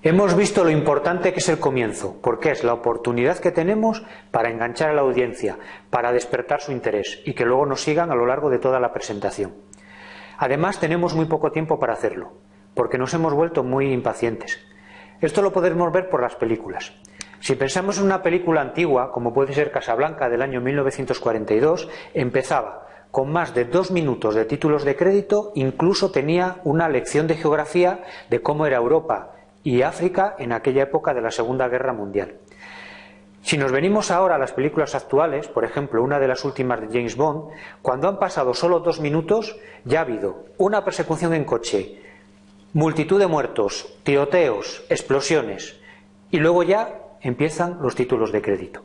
Hemos visto lo importante que es el comienzo, porque es la oportunidad que tenemos para enganchar a la audiencia, para despertar su interés y que luego nos sigan a lo largo de toda la presentación. Además, tenemos muy poco tiempo para hacerlo, porque nos hemos vuelto muy impacientes. Esto lo podemos ver por las películas. Si pensamos en una película antigua, como puede ser Casablanca del año 1942, empezaba con más de dos minutos de títulos de crédito, incluso tenía una lección de geografía de cómo era Europa y África en aquella época de la Segunda Guerra Mundial. Si nos venimos ahora a las películas actuales, por ejemplo, una de las últimas de James Bond, cuando han pasado solo dos minutos, ya ha habido una persecución en coche, multitud de muertos, tiroteos, explosiones, y luego ya empiezan los títulos de crédito.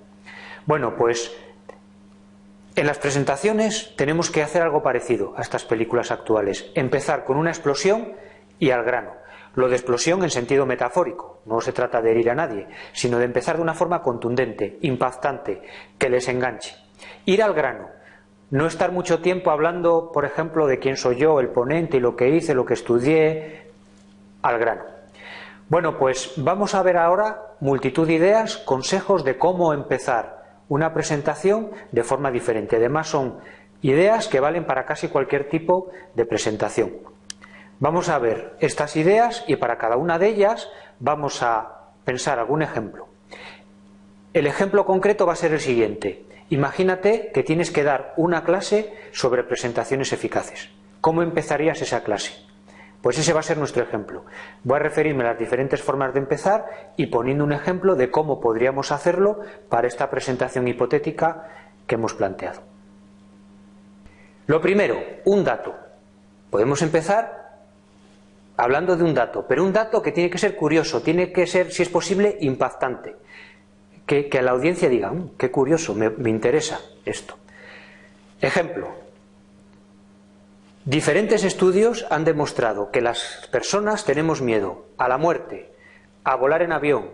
Bueno, pues en las presentaciones tenemos que hacer algo parecido a estas películas actuales, empezar con una explosión y al grano. Lo de explosión en sentido metafórico, no se trata de herir a nadie, sino de empezar de una forma contundente, impactante, que les enganche. Ir al grano, no estar mucho tiempo hablando, por ejemplo, de quién soy yo, el ponente y lo que hice, lo que estudié, al grano. Bueno, pues vamos a ver ahora multitud de ideas, consejos de cómo empezar una presentación de forma diferente. Además son ideas que valen para casi cualquier tipo de presentación. Vamos a ver estas ideas y para cada una de ellas vamos a pensar algún ejemplo. El ejemplo concreto va a ser el siguiente. Imagínate que tienes que dar una clase sobre presentaciones eficaces. ¿Cómo empezarías esa clase? Pues ese va a ser nuestro ejemplo. Voy a referirme a las diferentes formas de empezar y poniendo un ejemplo de cómo podríamos hacerlo para esta presentación hipotética que hemos planteado. Lo primero, un dato. Podemos empezar hablando de un dato, pero un dato que tiene que ser curioso, tiene que ser, si es posible, impactante. Que, a la audiencia diga, mm, qué curioso, me, me interesa esto. Ejemplo, diferentes estudios han demostrado que las personas tenemos miedo a la muerte, a volar en avión,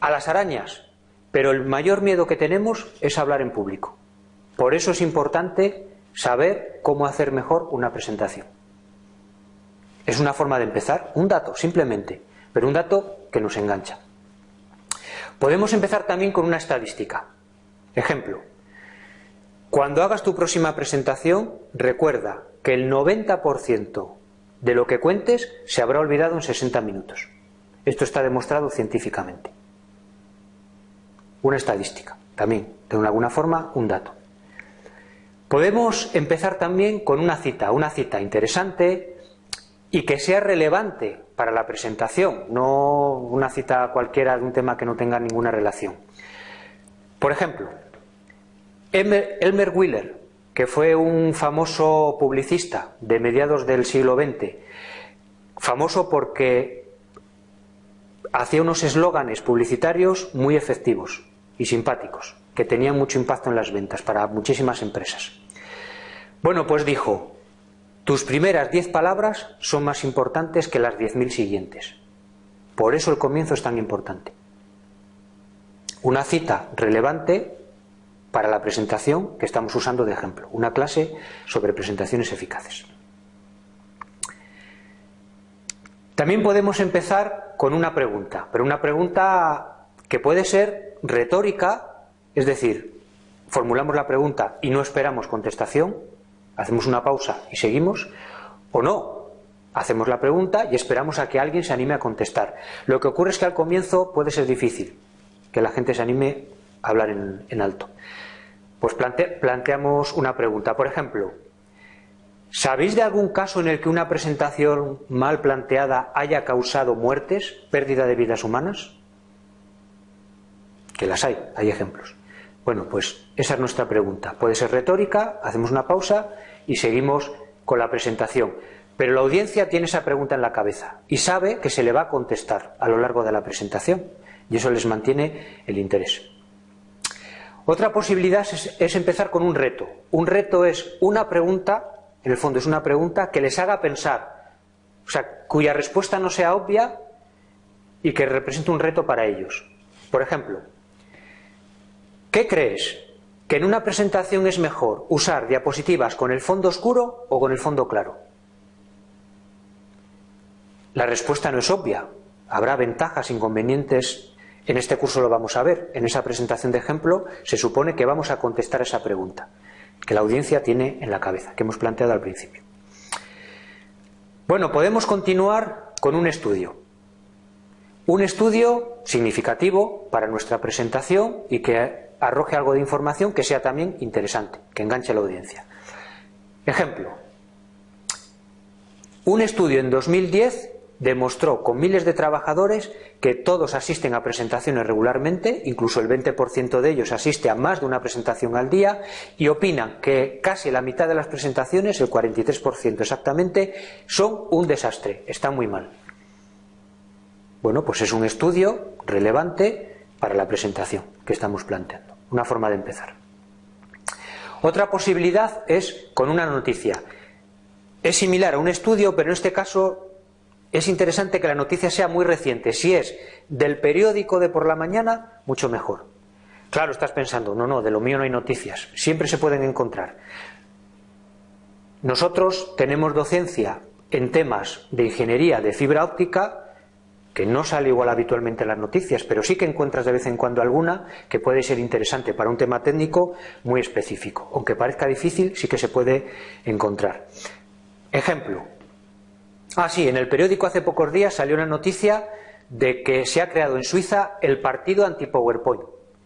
a las arañas, pero el mayor miedo que tenemos es hablar en público. Por eso es importante saber cómo hacer mejor una presentación. Es una forma de empezar, un dato, simplemente, pero un dato que nos engancha. Podemos empezar también con una estadística. Ejemplo, cuando hagas tu próxima presentación, recuerda que el 90% de lo que cuentes se habrá olvidado en 60 minutos. Esto está demostrado científicamente. Una estadística, también, de alguna forma, un dato. Podemos empezar también con una cita, una cita interesante, y que sea relevante para la presentación, no una cita cualquiera de un tema que no tenga ninguna relación. Por ejemplo, Elmer Wheeler, que fue un famoso publicista de mediados del siglo XX, famoso porque hacía unos eslóganes publicitarios muy efectivos y simpáticos, que tenían mucho impacto en las ventas para muchísimas empresas. Bueno, pues dijo, tus primeras diez palabras son más importantes que las diez mil siguientes. Por eso el comienzo es tan importante. Una cita relevante para la presentación que estamos usando de ejemplo. Una clase sobre presentaciones eficaces. También podemos empezar con una pregunta, pero una pregunta que puede ser retórica, es decir, formulamos la pregunta y no esperamos contestación, hacemos una pausa y seguimos, o no, hacemos la pregunta y esperamos a que alguien se anime a contestar. Lo que ocurre es que al comienzo puede ser difícil que la gente se anime a hablar en, alto. Pues planteamos una pregunta. Por ejemplo, ¿sabéis de algún caso en el que una presentación mal planteada haya causado muertes, pérdida de vidas humanas? Que las hay, hay ejemplos. Bueno, pues esa es nuestra pregunta. Puede ser retórica, hacemos una pausa y seguimos con la presentación. Pero la audiencia tiene esa pregunta en la cabeza y sabe que se le va a contestar a lo largo de la presentación y eso les mantiene el interés. Otra posibilidad es, empezar con un reto. Un reto es una pregunta, en el fondo es una pregunta que les haga pensar, o sea, cuya respuesta no sea obvia y que represente un reto para ellos. Por ejemplo, ¿qué crees? Que en una presentación es mejor usar diapositivas con el fondo oscuro o con el fondo claro? La respuesta no es obvia. Habrá ventajas, inconvenientes. En este curso lo vamos a ver. En esa presentación de ejemplo se supone que vamos a contestar esa pregunta que la audiencia tiene en la cabeza, que hemos planteado al principio. Bueno, podemos continuar con un estudio. Un estudio significativo para nuestra presentación y que arroje algo de información que sea también interesante, que enganche a la audiencia. Ejemplo. Un estudio en 2010 demostró con miles de trabajadores que todos asisten a presentaciones regularmente, incluso el 20% de ellos asiste a más de una presentación al día y opinan que casi la mitad de las presentaciones, el 43% exactamente, son un desastre, están muy mal. Bueno, pues es un estudio relevante para la presentación que estamos planteando, una forma de empezar. Otra posibilidad es con una noticia. Es similar a un estudio, pero en este caso es interesante que la noticia sea muy reciente. Si es del periódico de por la mañana, mucho mejor. Claro, estás pensando, no, no, de lo mío no hay noticias. Siempre se pueden encontrar. Nosotros tenemos docencia en temas de ingeniería de fibra óptica, no sale igual habitualmente en las noticias, pero sí que encuentras de vez en cuando alguna que puede ser interesante para un tema técnico muy específico. Aunque parezca difícil, sí que se puede encontrar. Ejemplo, Ah, sí, en el periódico hace pocos días salió una noticia de que se ha creado en Suiza el partido anti-PowerPoint,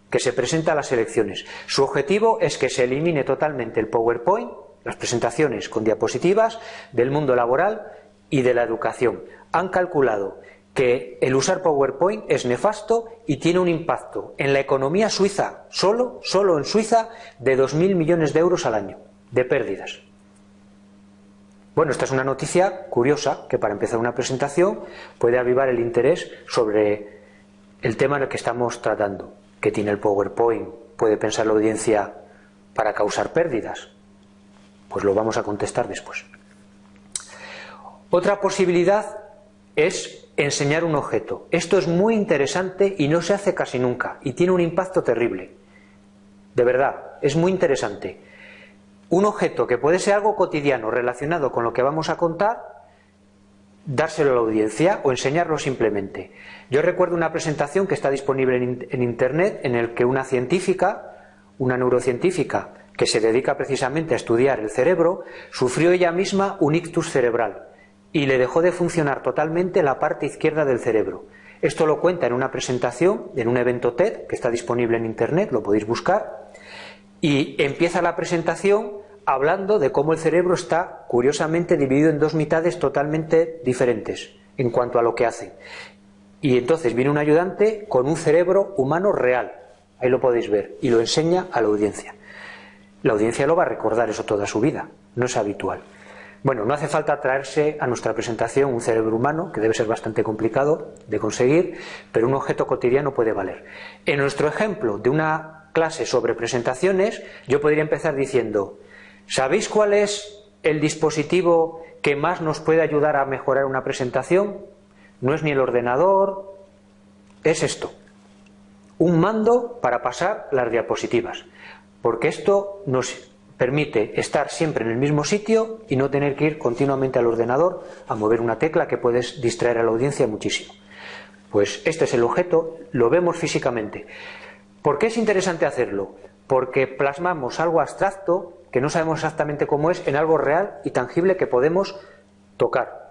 que se presenta a las elecciones. Su objetivo es que se elimine totalmente el PowerPoint, las presentaciones con diapositivas, del mundo laboral y de la educación. Han calculado que el usar PowerPoint es nefasto y tiene un impacto en la economía suiza, solo, solo en Suiza, de 2.000 millones de euros al año, de pérdidas. Bueno, esta es una noticia curiosa que para empezar una presentación puede avivar el interés sobre el tema en el que estamos tratando, que tiene el PowerPoint, puede pensar la audiencia para causar pérdidas. Pues lo vamos a contestar después. Otra posibilidad es enseñar un objeto. Esto es muy interesante y no se hace casi nunca y tiene un impacto terrible. De verdad, es muy interesante un objeto que puede ser algo cotidiano relacionado con lo que vamos a contar, dárselo a la audiencia o enseñarlo simplemente. Yo recuerdo una presentación que está disponible en, Internet en el que una científica, una neurocientífica, que se dedica precisamente a estudiar el cerebro, sufrió ella misma un ictus cerebral y le dejó de funcionar totalmente la parte izquierda del cerebro. Esto lo cuenta en una presentación, en un evento TED, que está disponible en Internet, lo podéis buscar, y empieza la presentación hablando de cómo el cerebro está curiosamente dividido en dos mitades totalmente diferentes en cuanto a lo que hacen. Y entonces viene un ayudante con un cerebro humano real, ahí lo podéis ver, y lo enseña a la audiencia. La audiencia lo va a recordar eso toda su vida, no es habitual. Bueno, no hace falta traerse a nuestra presentación un cerebro humano, que debe ser bastante complicado de conseguir, pero un objeto cotidiano puede valer. En nuestro ejemplo de una clase sobre presentaciones, yo podría empezar diciendo, ¿Sabéis cuál es el dispositivo que más nos puede ayudar a mejorar una presentación? No es ni el ordenador, es esto. Un mando para pasar las diapositivas. Porque esto nos permite estar siempre en el mismo sitio y no tener que ir continuamente al ordenador a mover una tecla que puedes distraer a la audiencia muchísimo. Pues este es el objeto, lo vemos físicamente. ¿Por qué es interesante hacerlo? Porque plasmamos algo abstracto que no sabemos exactamente cómo es, en algo real y tangible que podemos tocar.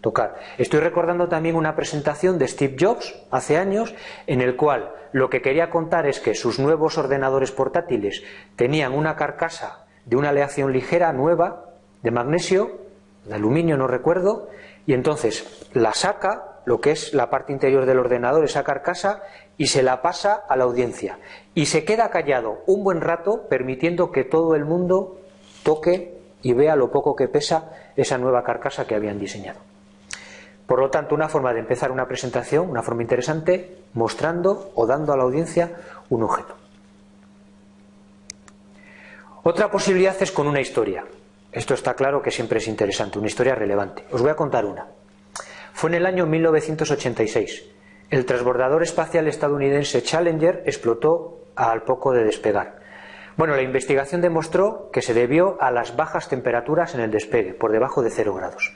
Tocar. Estoy recordando también una presentación de Steve Jobs hace años en el cual lo que quería contar es que sus nuevos ordenadores portátiles tenían una carcasa de una aleación ligera nueva de magnesio, de aluminio no recuerdo, y entonces la saca, lo que es la parte interior del ordenador, esa carcasa, y se la pasa a la audiencia. Y se queda callado un buen rato permitiendo que todo el mundo toque y vea lo poco que pesa esa nueva carcasa que habían diseñado. Por lo tanto, una forma de empezar una presentación, una forma interesante, mostrando o dando a la audiencia un objeto. Otra posibilidad es con una historia. Esto está claro que siempre es interesante, una historia relevante. Os voy a contar una. Fue en el año 1986 el transbordador espacial estadounidense Challenger explotó al poco de despegar. Bueno, la investigación demostró que se debió a las bajas temperaturas en el despegue, por debajo de cero grados.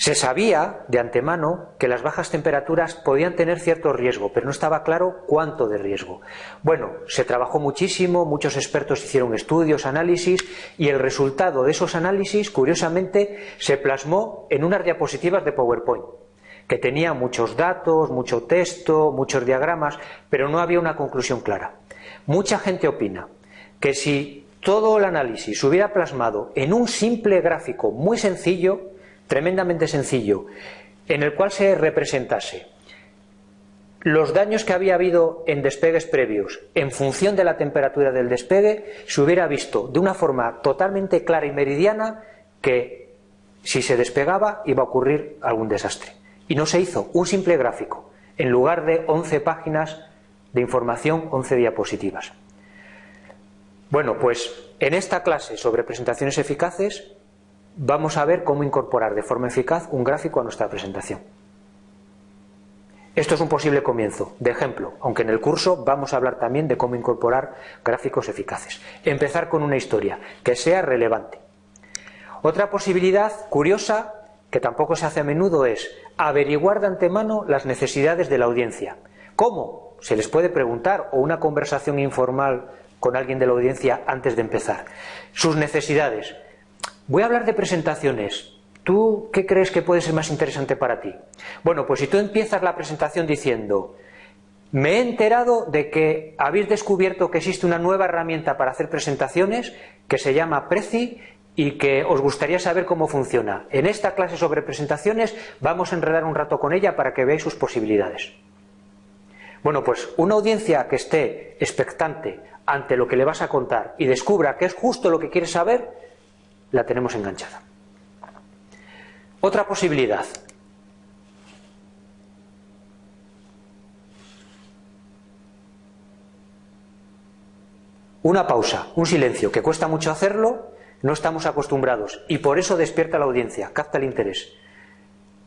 Se sabía de antemano que las bajas temperaturas podían tener cierto riesgo, pero no estaba claro cuánto de riesgo. Bueno, se trabajó muchísimo, muchos expertos hicieron estudios, análisis, y el resultado de esos análisis, curiosamente, se plasmó en unas diapositivas de PowerPoint, que tenía muchos datos, mucho texto, muchos diagramas, pero no había una conclusión clara. Mucha gente opina que si todo el análisis se hubiera plasmado en un simple gráfico muy sencillo, tremendamente sencillo, en el cual se representase los daños que había habido en despegues previos en función de la temperatura del despegue, se hubiera visto de una forma totalmente clara y meridiana que si se despegaba iba a ocurrir algún desastre. Y no se hizo un simple gráfico, en lugar de 11 páginas de información, 11 diapositivas. Bueno, pues en esta clase sobre presentaciones eficaces vamos a ver cómo incorporar de forma eficaz un gráfico a nuestra presentación. Esto es un posible comienzo, de ejemplo, aunque en el curso vamos a hablar también de cómo incorporar gráficos eficaces. Empezar con una historia que sea relevante. Otra posibilidad curiosa, que tampoco se hace a menudo, es averiguar de antemano las necesidades de la audiencia. ¿Cómo? Se les puede preguntar o una conversación informal con alguien de la audiencia antes de empezar. Sus necesidades. Voy a hablar de presentaciones. ¿Tú qué crees que puede ser más interesante para ti? Bueno, pues si tú empiezas la presentación diciendo me he enterado de que habéis descubierto que existe una nueva herramienta para hacer presentaciones que se llama Prezi y que os gustaría saber cómo funciona. En esta clase sobre presentaciones vamos a enredar un rato con ella para que veáis sus posibilidades. Bueno, pues una audiencia que esté expectante ante lo que le vas a contar y descubra que es justo lo que quiere saber, la tenemos enganchada. Otra posibilidad. Una pausa, un silencio, que cuesta mucho hacerlo, no estamos acostumbrados y por eso despierta la audiencia, capta el interés.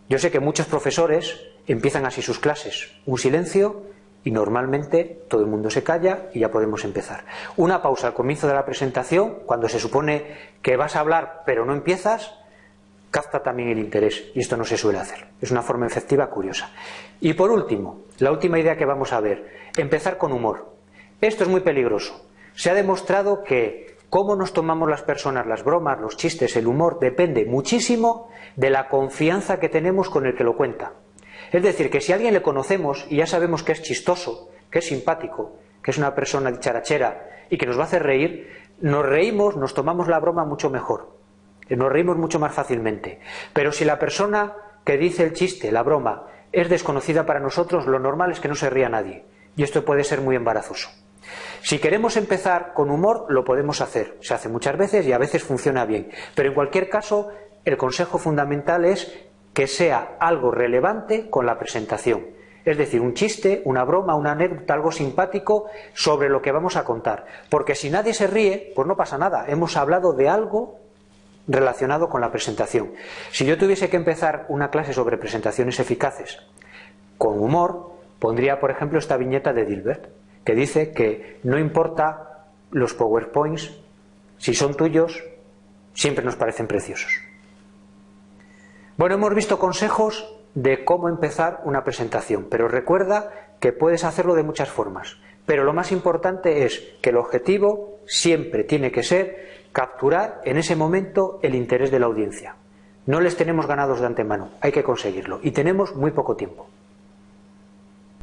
Yo sé que muchos profesores empiezan así sus clases, un silencio y normalmente todo el mundo se calla y ya podemos empezar. Una pausa al comienzo de la presentación, cuando se supone que vas a hablar pero no empiezas, capta también el interés y esto no se suele hacer. Es una forma efectiva curiosa. Y por último, la última idea que vamos a ver, empezar con humor. Esto es muy peligroso. Se ha demostrado que cómo nos tomamos las personas, las bromas, los chistes, el humor, depende muchísimo de la confianza que tenemos con el que lo cuenta. Es decir, que si a alguien le conocemos y ya sabemos que es chistoso, que es simpático, que es una persona dicharachera y que nos va a hacer reír, nos reímos, nos tomamos la broma mucho mejor. Nos reímos mucho más fácilmente. Pero si la persona que dice el chiste, la broma, es desconocida para nosotros, lo normal es que no se ría nadie. Y esto puede ser muy embarazoso. Si queremos empezar con humor, lo podemos hacer. Se hace muchas veces y a veces funciona bien. Pero en cualquier caso, el consejo fundamental es que sea algo relevante con la presentación. Es decir, un chiste, una broma, una anécdota, algo simpático sobre lo que vamos a contar. Porque si nadie se ríe, pues no pasa nada. Hemos hablado de algo relacionado con la presentación. Si yo tuviese que empezar una clase sobre presentaciones eficaces con humor, pondría, por ejemplo, esta viñeta de Dilbert, que dice que no importa los PowerPoints, si son tuyos, siempre nos parecen preciosos. Bueno, hemos visto consejos de cómo empezar una presentación, pero recuerda que puedes hacerlo de muchas formas. Pero lo más importante es que el objetivo siempre tiene que ser capturar en ese momento el interés de la audiencia. No les tenemos ganados de antemano, hay que conseguirlo y tenemos muy poco tiempo.